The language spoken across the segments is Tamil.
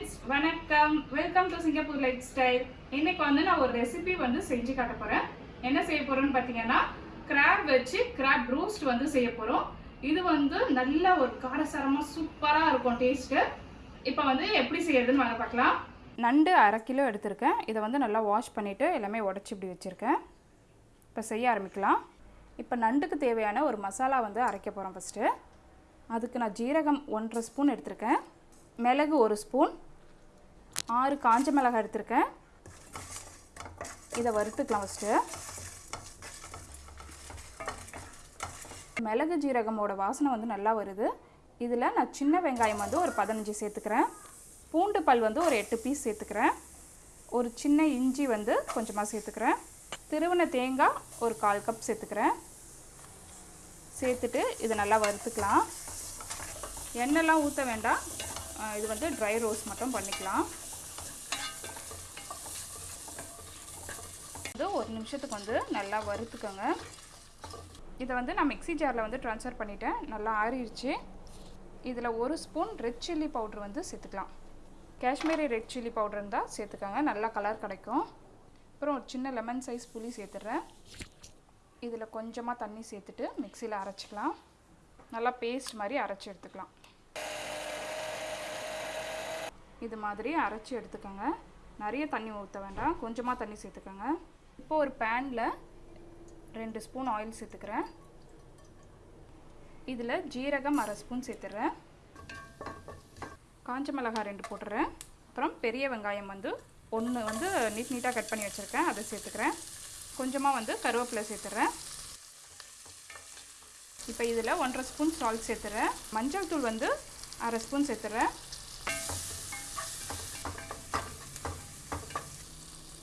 வணக்கம். Welcome to Singapore lifestyle இன்னைக்கு வந்து நான் ஒரு ரெசிபி வந்து செஞ்சு காட்ட போகிறேன் என்ன செய்ய போறேன்னு பார்த்தீங்கன்னா கிராப் வச்சு கிராப் ரோஸ்ட் வந்து செய்ய போகிறோம் இது வந்து நல்ல ஒரு காரசாரமாக சூப்பராக இருக்கும் டேஸ்ட்டு இப்போ வந்து எப்படி செய்யறதுன்னு வாங்க பார்க்கலாம் நண்டு அரை கிலோ எடுத்திருக்கேன். இதை வந்து நல்லா வாஷ் பண்ணிவிட்டு எல்லாமே உடச்சி இப்படி வச்சுருக்கேன். இப்போ செய்ய ஆரம்பிக்கலாம். இப்போ நண்டுக்கு தேவையான ஒரு மசாலா வந்து அரைக்க போகிறோம் ஃபஸ்ட்டு அதுக்கு நான் ஜீரகம் ஒன்றரை ஸ்பூன் எடுத்திருக்கேன். மிளகு ஒரு ஸ்பூன் ஆறு காஞ்ச மிளகாய் எடுத்திருக்கேன். இதை வறுத்துக்கலாம் ஃபஸ்ட்டு மிளகு ஜீரகமோட வாசனை வந்து நல்லா வருது. இதில் நான் சின்ன வெங்காயம் வந்து ஒரு பதினஞ்சு சேர்த்துக்கிறேன். பூண்டு பல் வந்து ஒரு எட்டு பீஸ் சேர்த்துக்கிறேன். ஒரு சின்ன இஞ்சி வந்து கொஞ்சமாக சேர்த்துக்கிறேன். திருவன தேங்காய் ஒரு கால் கப் சேர்த்துக்கிறேன். சேர்த்துட்டு இதை நல்லா வறுத்துக்கலாம். எண்ணெய்லாம் ஊற்ற வேண்டாம். இது வந்து ட்ரை ரோஸ் மட்டும் பண்ணிக்கலாம். வந்து ஒரு நிமிஷத்துக்கு வந்து நல்லா வறுத்துக்கோங்க. இதை வந்து நான் மிக்ஸி ஜாரில் வந்து ட்ரான்ஸ்ஃபர் பண்ணிட்டேன். நல்லா ஆறிடுச்சு. இதில் ஒரு ஸ்பூன் ரெட் சில்லி பவுட்ரு வந்து சேர்த்துக்கலாம். காஷ்மீரி ரெட் சில்லி பவுடர் இருந்தால் சேர்த்துக்கோங்க. நல்லா கலர் கிடைக்கும். அப்புறம் ஒரு சின்ன லெமன் சைஸ் புளி சேர்த்துட்றேன். இதில் கொஞ்சமாக தண்ணி சேர்த்துட்டு மிக்சியில் அரைச்சிக்கலாம். நல்லா பேஸ்ட் மாதிரி அரைச்சி எடுத்துக்கலாம். இது மாதிரி அரைச்சி எடுத்துக்கோங்க. நிறைய தண்ணி ஊற்ற வேண்டாம். கொஞ்சமாக தண்ணி சேர்த்துக்கோங்க. இப்போ ஒரு பேனில் ரெண்டு ஸ்பூன் ஆயில் சேர்த்துக்கிறேன். இதில் ஜீரகம் அரை ஸ்பூன் சேர்த்துறேன். காஞ்ச மிளகாய் ரெண்டு போட்டுறேன். அப்புறம் பெரிய வெங்காயம் வந்து ஒன்று வந்து நீட் நீட்டாக கட் பண்ணி வச்சுருக்கேன். அதை சேர்த்துக்கிறேன். கொஞ்சமாக வந்து கருவேப்பிலை சேர்த்துறேன். இப்போ இதில் ஒன்றரை ஸ்பூன் சால்ட் சேர்த்துறேன். மஞ்சள் தூள் வந்து அரை ஸ்பூன் சேர்த்துறேன்.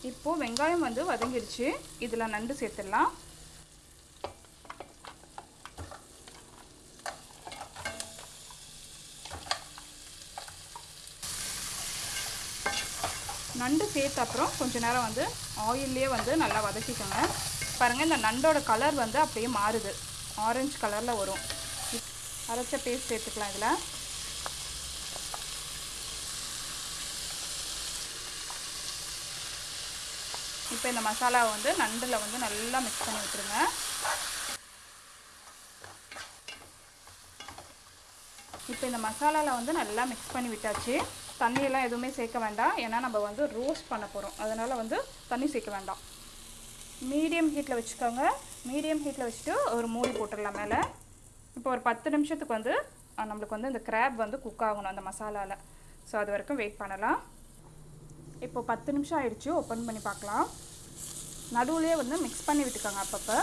இப்போது வெங்காயம் வந்து வதங்கிடுச்சு இதில் நண்டு சேர்த்துடலாம். நண்டு சேர்த்த அப்புறம் கொஞ்ச நேரம் வந்து ஆயிலே வந்து நல்லா வதக்கிக்கோங்க. பாருங்கள் இந்த நண்டோட கலர் வந்து அப்படியே மாறுது. ஆரஞ்சு கலரில் வரும். அரைச்ச பேஸ்ட் சேர்த்துக்கலாம் இதில். இப்போ இந்த மசாலாவை வந்து நண்டில் வந்து நல்லா மிக்ஸ் பண்ணி விட்டுருங்க. இப்போ இந்த மசாலாவில் வந்து நல்லா மிக்ஸ் பண்ணி விட்டாச்சு. தண்ணியெல்லாம் எதுவுமே சேர்க்க வேண்டாம். ஏன்னா நம்ம வந்து ரோஸ்ட் பண்ண போகிறோம் அதனால் வந்து தண்ணி சேர்க்க வேண்டாம். மீடியம் ஹீட்டில் வச்சுக்கோங்க. மீடியம் ஹீட்டில் வச்சுட்டு ஒரு மூடி போட்டுடலாம் மேலே. இப்போ ஒரு பத்து நிமிஷத்துக்கு வந்து நம்மளுக்கு வந்து இந்த கிராப் வந்து குக் ஆகணும் அந்த மசாலாவில் ஸோ அது வரைக்கும் வெயிட் பண்ணலாம். இப்போ பத்து நிமிஷம் ஆயிடுச்சு. ஓப்பன் பண்ணி பார்க்கலாம். நடுவுலேயே வந்து மிக்ஸ் பண்ணி விட்டுக்கோங்க அப்பப்போ.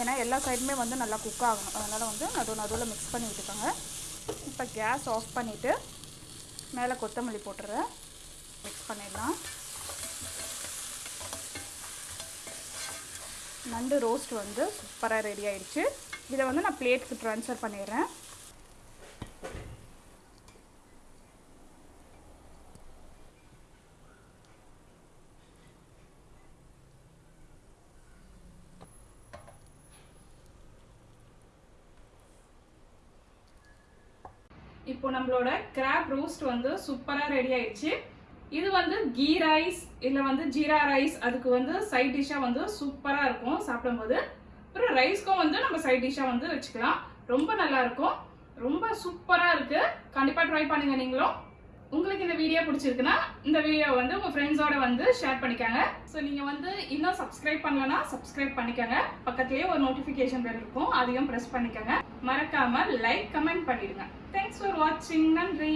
ஏன்னா எல்லா சைடுமே வந்து நல்லா குக் ஆகணும். அதனால் வந்து நடு நடுவில் மிக்ஸ் பண்ணி விட்டுக்கோங்க. இப்போ கேஸ் ஆஃப் பண்ணிவிட்டு மேலே கொத்தமல்லி போட்டுறேன். மிக்ஸ் பண்ணிடலாம். நண்டு ரோஸ்ட் வந்து சூப்பராக ரெடி ஆயிடுச்சு. இதை வந்து நான் பிளேட்டுக்கு ட்ரான்ஸ்ஃபர் பண்ணிடுறேன். இப்போ நம்மளோட கிராப் ரோஸ்ட் வந்து சூப்பராக ரெடி ஆயிடுச்சு. இது வந்து கீ ரைஸ் இல்லை வந்து ஜீரா ரைஸ் அதுக்கு வந்து சைட் டிஷ்ஷாக வந்து சூப்பராக இருக்கும் சாப்பிடும்போது. அப்புறம் ரைஸ்க்கும் வந்து நம்ம சைட் டிஷ்ஷாக வந்து வச்சுக்கலாம். ரொம்ப நல்லாயிருக்கும் ரொம்ப சூப்பராக இருக்குது கண்டிப்பாக ட்ரை பண்ணுங்க நீங்களும். உங்களுக்கு இந்த வீடியோ பிடிச்சிருக்குன்னா இந்த வீடியோ வந்து உங்கள் ஃப்ரெண்ட்ஸோட வந்து ஷேர் பண்ணிக்கோங்க. ஸோ நீங்கள் வந்து இன்னும் சப்ஸ்கிரைப் பண்ணலன்னா சப்ஸ்கிரைப் பண்ணிக்கோங்க. பக்கத்துலேயே ஒரு நோட்டிஃபிகேஷன் பெல் இருக்கும். அதையும் ப்ரெஸ் பண்ணிக்கோங்க. மறக்காமல் லைக் கமெண்ட் பண்ணிடுங்க. தேங்க்ஸ் ஃபார் வாட்சிங் நன்றி.